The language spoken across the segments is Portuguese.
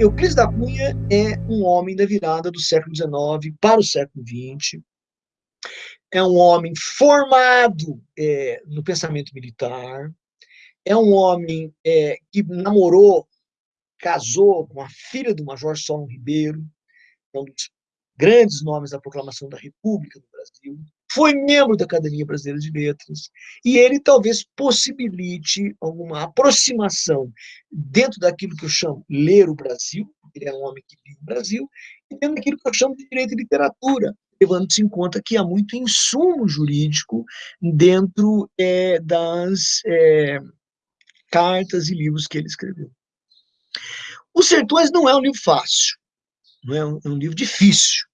Euclides da Cunha é um homem da virada do século XIX para o século XX. É um homem formado é, no pensamento militar. É um homem é, que namorou, casou com a filha do Major Solon Ribeiro, um dos grandes nomes da proclamação da República do Brasil foi membro da Academia Brasileira de Letras, e ele talvez possibilite alguma aproximação dentro daquilo que eu chamo ler o Brasil, ele é um homem que vive o Brasil, e dentro daquilo que eu chamo de direito e literatura, levando-se em conta que há muito insumo jurídico dentro é, das é, cartas e livros que ele escreveu. Os Sertões não é um livro fácil, não é um, é um livro difícil,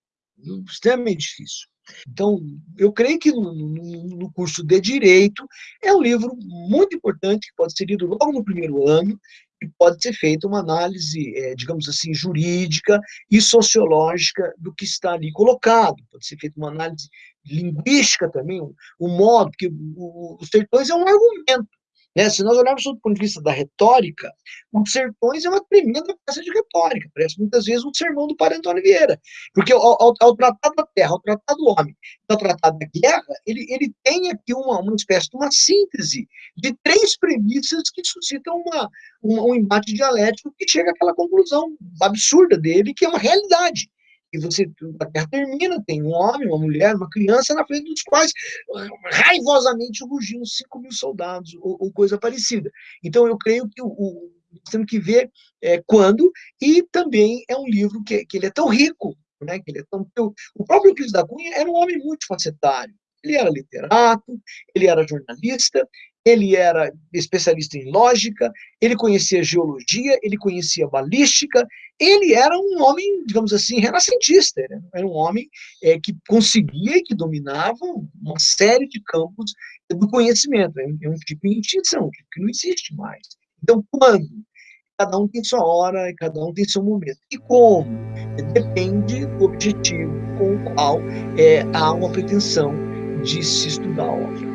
extremamente difícil. Então, eu creio que no, no, curso de Direito é um livro muito importante, que pode ser lido logo no primeiro ano, e pode ser feita uma análise, é, digamos assim, jurídica e sociológica do que está ali colocado. Pode ser feita uma análise linguística também, o, o modo, porque o, os sertões é um argumento, né? Se nós olharmos do ponto de vista da retórica, os Sertões é uma tremenda peça de retórica, parece muitas vezes um sermão do Padre Antônio Vieira, porque ao, ao, ao da terra, ao tratar do homem, ao tratar da guerra, ele, ele tem aqui uma, uma espécie de uma síntese de três premissas que suscitam uma, uma, um embate dialético que chega àquela conclusão absurda dele, que é uma realidade e você, a Terra termina, tem um homem, uma mulher, uma criança na frente dos quais raivosamente rugiam 5 mil soldados, ou, ou, coisa parecida. Então, eu creio que o, o temos que ver é, quando, e também é um livro que, que ele é tão rico, né, que ele é tão, o próprio Cris da Cunha era um homem multifacetário, ele era literato, ele era jornalista, ele era especialista em lógica, ele conhecia geologia, ele conhecia balística, ele era um homem, digamos assim, renascentista, era um homem é, que conseguia e que dominava uma série de campos do conhecimento, é um, é tipo de extinção, que não existe mais. Então, quando? Cada um tem sua hora, cada um tem seu momento. E como? Depende do objetivo com o qual é, há uma pretensão de se estudar a obra.